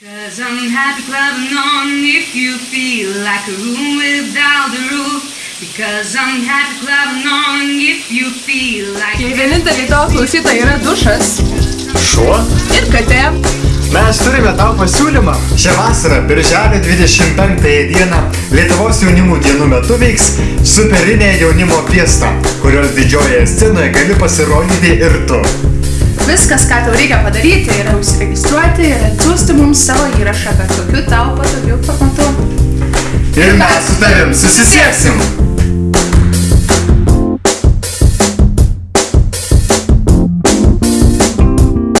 Cause I'm happy clubbing on if you feel like a room without a roof. Because I'm happy clubbing on if you feel like Jei vieninteliai tavo klausytojai yra dušas Šuo? ir katė, Mes turime tau pasiūlymą. Šią vasarą, birželio 25 dieną, Lietuvos jaunimų dienų metu veiks superinė jaunimo fiesta, kurios didžiojoje scenoje gali pasirodyti ir tu. viskas, ką tau reikia padaryti, yra užsiregistruoti ir atsiųsti mums savo įrašą, bet kokiu tau patogiu formatu. Ir mes su tavim susisieksim.